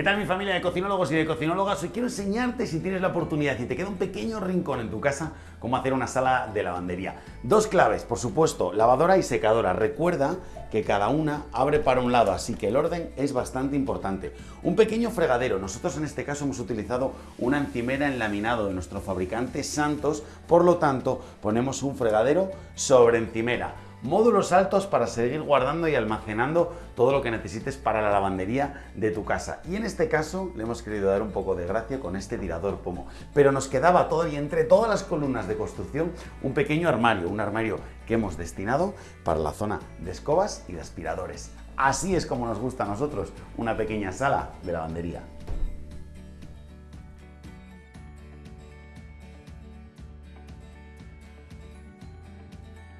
¿Qué tal mi familia de cocinólogos y de cocinólogas? Hoy quiero enseñarte, si tienes la oportunidad y te queda un pequeño rincón en tu casa, cómo hacer una sala de lavandería. Dos claves, por supuesto, lavadora y secadora. Recuerda que cada una abre para un lado, así que el orden es bastante importante. Un pequeño fregadero, nosotros en este caso hemos utilizado una encimera en laminado de nuestro fabricante Santos, por lo tanto ponemos un fregadero sobre encimera módulos altos para seguir guardando y almacenando todo lo que necesites para la lavandería de tu casa. Y en este caso le hemos querido dar un poco de gracia con este tirador pomo. Pero nos quedaba todavía entre todas las columnas de construcción un pequeño armario, un armario que hemos destinado para la zona de escobas y de aspiradores. Así es como nos gusta a nosotros una pequeña sala de lavandería.